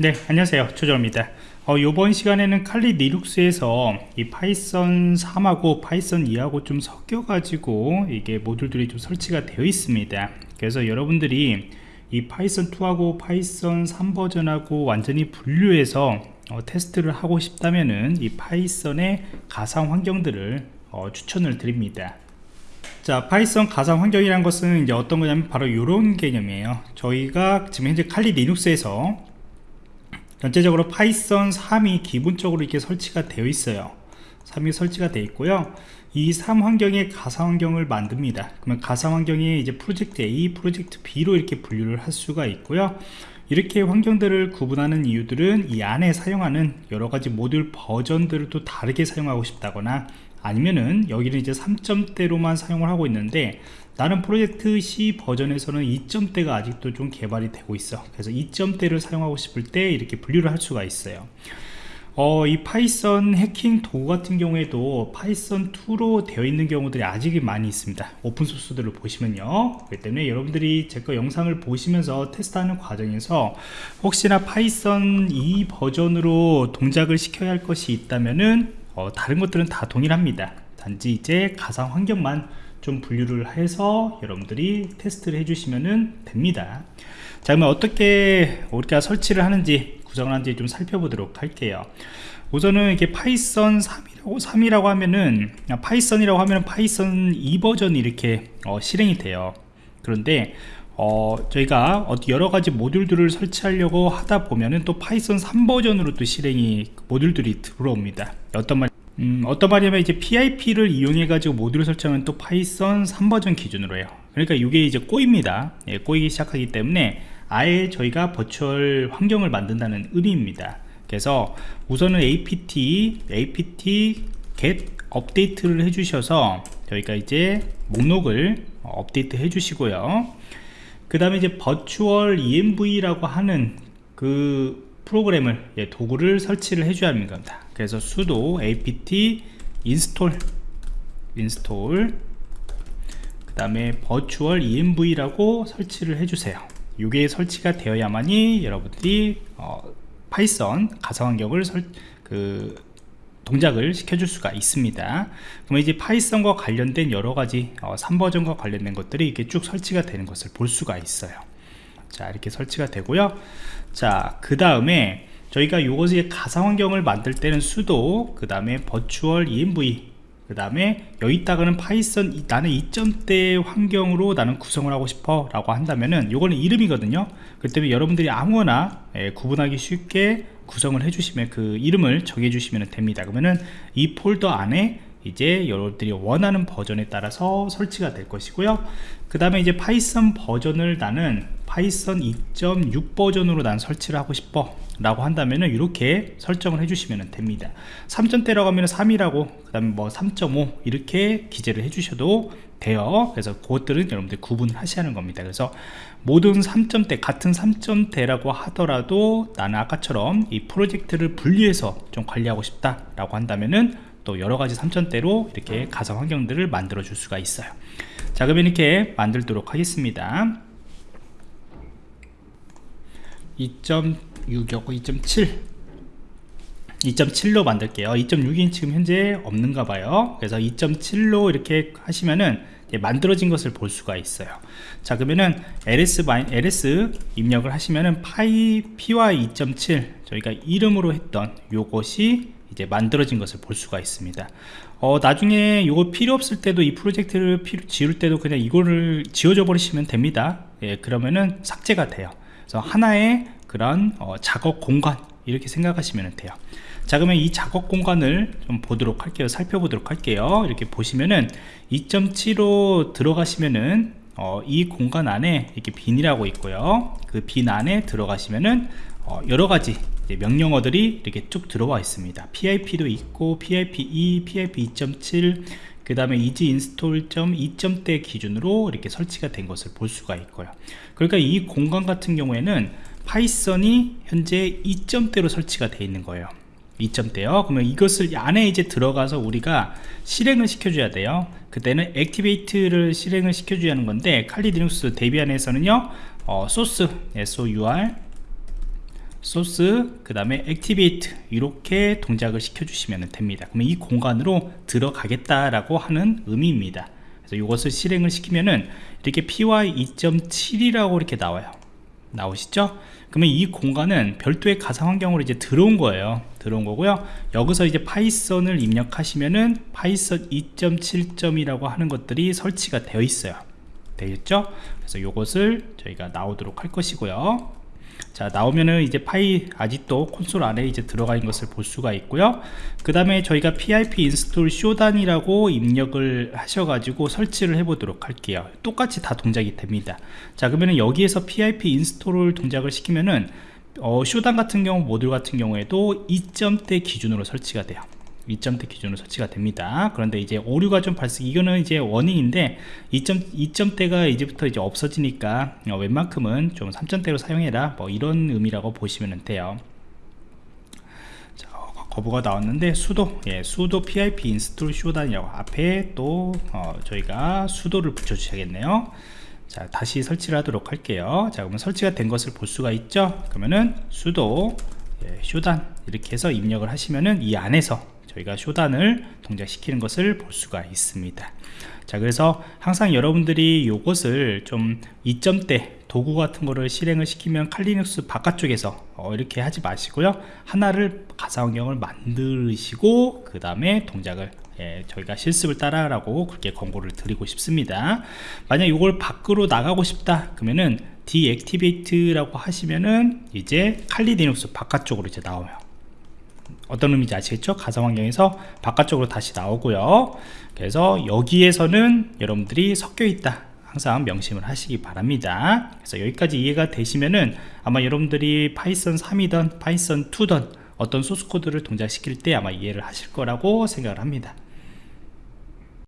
네 안녕하세요. 조정원입니다. 어, 이번 시간에는 칼리 리눅스에서 이 Python 3하고 Python 2하고 좀 섞여 가지고 이게 모듈들이 좀 설치가 되어 있습니다. 그래서 여러분들이 이 Python 2하고 Python 3 버전하고 완전히 분류해서 어, 테스트를 하고 싶다면은 이 Python의 가상 환경들을 어, 추천을 드립니다. 자 Python 가상 환경이란 것은 이제 어떤 거냐면 바로 이런 개념이에요. 저희가 지금 현재 칼리 리눅스에서 전체적으로 Python 3이 기본적으로 이렇게 설치가 되어 있어요. 3이 설치가 되어 있고요. 이 3 환경에 가상 환경을 만듭니다. 그러면 가상 환경이 이제 프로젝트 A, 프로젝트 B로 이렇게 분류를 할 수가 있고요. 이렇게 환경들을 구분하는 이유들은 이 안에 사용하는 여러가지 모듈 버전들을 또 다르게 사용하고 싶다거나 아니면은 여기는 이제 3점대로만 사용을 하고 있는데 다른 프로젝트 C 버전에서는 2점대가 아직도 좀 개발이 되고 있어. 그래서 2점대를 사용하고 싶을 때 이렇게 분류를 할 수가 있어요. 어, 이 Python 해킹 도구 같은 경우에도 Python 2로 되어 있는 경우들이 아직 많이 있습니다. open source들을 보시면요. 그렇기 때문에 여러분들이 제 거 영상을 보시면서 테스트하는 과정에서 혹시나 Python 2 버전으로 동작을 시켜야 할 것이 있다면은 어, 다른 것들은 다 동일합니다. 단지 이제 가상 환경만 좀 분류를 해서 여러분들이 테스트를 해주시면 됩니다. 자 그러면 어떻게 우리가 설치를 하는지 구성을 하는지 좀 살펴보도록 할게요. 우선은 이게 Python 3이라고 3이라고 하면은 Python이라고 하면 Python 2 버전이 이렇게 어, 실행이 돼요. 그런데 어, 저희가 여러 가지 모듈들을 설치하려고 하다 보면은 또 Python 3 버전으로 또 실행이 모듈들이 들어옵니다. 어떤 말 음, 어떤 말이냐면 이제 PIP를 이용해 가지고 모듈을 설정하면 또 Python 3버전 기준으로 해요. 그러니까 이게 이제 꼬입니다. 예, 꼬이기 시작하기 때문에 아예 저희가 버추얼 환경을 만든다는 의미입니다. 그래서 우선은 apt apt get 업데이트를 해 주셔서 저희가 이제 목록을 업데이트 해 주시고요 그 다음에 이제 버추얼 env라고 하는 그 프로그램을 예, 도구를 설치를 해줘야 겁니다. 그래서 sudo apt install install. 그 다음에 virtual env라고 설치를 해주세요. 이게 설치가 되어야만이 여러분들이 어, 파이썬 가상환경을 설, 그 동작을 시켜줄 수가 있습니다. 그러면 이제 파이썬과 관련된 여러가지 어, 3버전과 관련된 것들이 이렇게 쭉 설치가 되는 것을 볼 수가 있어요. 자 이렇게 설치가 되고요. 자그 다음에 저희가 이것의 가상 환경을 만들 때는 sudo 그 다음에 virtual env 그 다음에 여기다가는 파이썬 나는 2점대 환경으로 나는 구성을 하고 싶어 라고 한다면은 요거는 이름이거든요. 그 때문에 여러분들이 아무거나 예, 구분하기 쉽게 구성을 해주시면 그 이름을 정해 주시면 됩니다. 그러면은 이 폴더 안에 이제 여러분들이 원하는 버전에 따라서 설치가 될 것이고요. 그 다음에 이제 파이썬 버전을 나는 파이썬 2.6 버전으로 난 설치를 하고 싶어 라고 한다면은 이렇게 설정을 해주시면 됩니다. 3점대라고 하면 3이라고 그 다음에 뭐 3.5 이렇게 기재를 해주셔도 돼요. 그래서 그것들은 여러분들 구분을 하는 겁니다. 그래서 모든 3점대 같은 3점대라고 하더라도 나는 아까처럼 이 프로젝트를 분리해서 좀 관리하고 싶다 라고 한다면은 또 여러가지 3점대로 이렇게 가상 환경들을 만들어 줄 수가 있어요. 자 그러면 이렇게 만들도록 하겠습니다 2.6이었고 2.7 2.7로 만들게요. 2.6이 지금 현재 없는가 봐요. 그래서 2.7로 이렇게 하시면은 만들어진 것을 볼 수가 있어요. 자 그러면은 ls, ls 입력을 하시면은 py 2.7 저희가 이름으로 했던 요것이 이제 만들어진 것을 볼 수가 있습니다. 어, 나중에 이거 필요 없을 때도 이 프로젝트를 필요, 지울 때도 그냥 이거를 지워져 버리시면 됩니다. 예, 그러면은 삭제가 돼요. 그래서 하나의 그런 어, 작업 공간 이렇게 생각하시면 돼요. 자 그러면 이 작업 공간을 좀 보도록 할게요. 살펴보도록 할게요. 이렇게 보시면은 2.7로 들어가시면은 어, 이 공간 안에 이렇게 bin이라고 있고요. 그 bin 안에 들어가시면은 어, 여러가지 명령어들이 이렇게 쭉 들어와 있습니다. PIP도 있고 PIP2, PIP 2.7 그 다음에 easy install 2점대 기준으로 이렇게 설치가 된 것을 볼 수가 있고요. 그러니까 이 공간 같은 경우에는 파이썬이 현재 2점대로 설치가 되어 있는 거예요. 2점대요. 그러면 이것을 안에 이제 들어가서 우리가 실행을 시켜줘야 돼요. 그때는 activate를 실행을 시켜줘야 하는 건데 칼리 리눅스 데비안에서는요 어, 소스 SOUR 소스 그 다음에 activate 이렇게 동작을 시켜 주시면 됩니다. 그러면 이 공간으로 들어가겠다라고 하는 의미입니다. 그래서 이것을 실행을 시키면은 이렇게 py 2.7이라고 이렇게 나와요. 나오시죠? 그러면 이 공간은 별도의 가상 환경으로 이제 들어온 거예요. 들어온 거고요. 여기서 이제 파이썬을 입력하시면은 파이썬 2.7점이라고 하는 것들이 설치가 되어 있어요. 되겠죠? 그래서 이것을 저희가 나오도록 할 것이고요 자 나오면은 이제 파이 아직도 콘솔 안에 이제 들어가 있는 것을 볼 수가 있고요. 그 다음에 저희가 pip 인스톨 쇼단이라고 입력을 하셔가지고 설치를 해 보도록 할게요. 똑같이 다 동작이 됩니다. 자 그러면은 여기에서 pip 인스톨을 동작을 시키면은 어, Shodan 같은 경우 모듈 같은 경우에도 2점대 기준으로 설치가 돼요 2점대 기준으로 설치가 됩니다. 그런데 이제 오류가 좀 발생 이거는 이제 warning인데 2점, 2점대가 이제부터 이제 없어지니까 어, 웬만큼은 좀 3점대로 사용해라. 뭐 이런 의미라고 보시면 돼요. 자, 거부가 나왔는데 수도 예, 수도 pip 인스톨 쇼단이라고 앞에 또 어, 저희가 sudo를 붙여 주셔야겠네요. 자 다시 설치를 하도록 할게요. 자 그러면 설치가 된 것을 볼 수가 있죠? 그러면은 sudo 예, Shodan 이렇게 해서 입력을 하시면은 이 안에서 저희가 Shodan을 동작시키는 것을 볼 수가 있습니다. 자 그래서 항상 여러분들이 요것을 좀 2점대 도구 같은 거를 실행을 시키면 칼리눅스 바깥쪽에서 어, 이렇게 하지 마시고요. 하나를 가상환경을 만드시고 그 다음에 동작을 예, 저희가 실습을 따라라고 그렇게 권고를 드리고 싶습니다. 만약 이걸 밖으로 나가고 싶다 그러면은 deactivate라고 하시면은 이제 칼리 리눅스 바깥쪽으로 이제 나와요 어떤 의미인지 아시겠죠? 가상 환경에서 바깥쪽으로 다시 나오고요. 그래서 여기에서는 여러분들이 섞여 있다. 항상 명심을 하시기 바랍니다. 그래서 여기까지 이해가 되시면은 아마 여러분들이 파이썬 3이던 파이썬 2던 어떤 소스 코드를 동작시킬 때 아마 이해를 하실 거라고 생각을 합니다.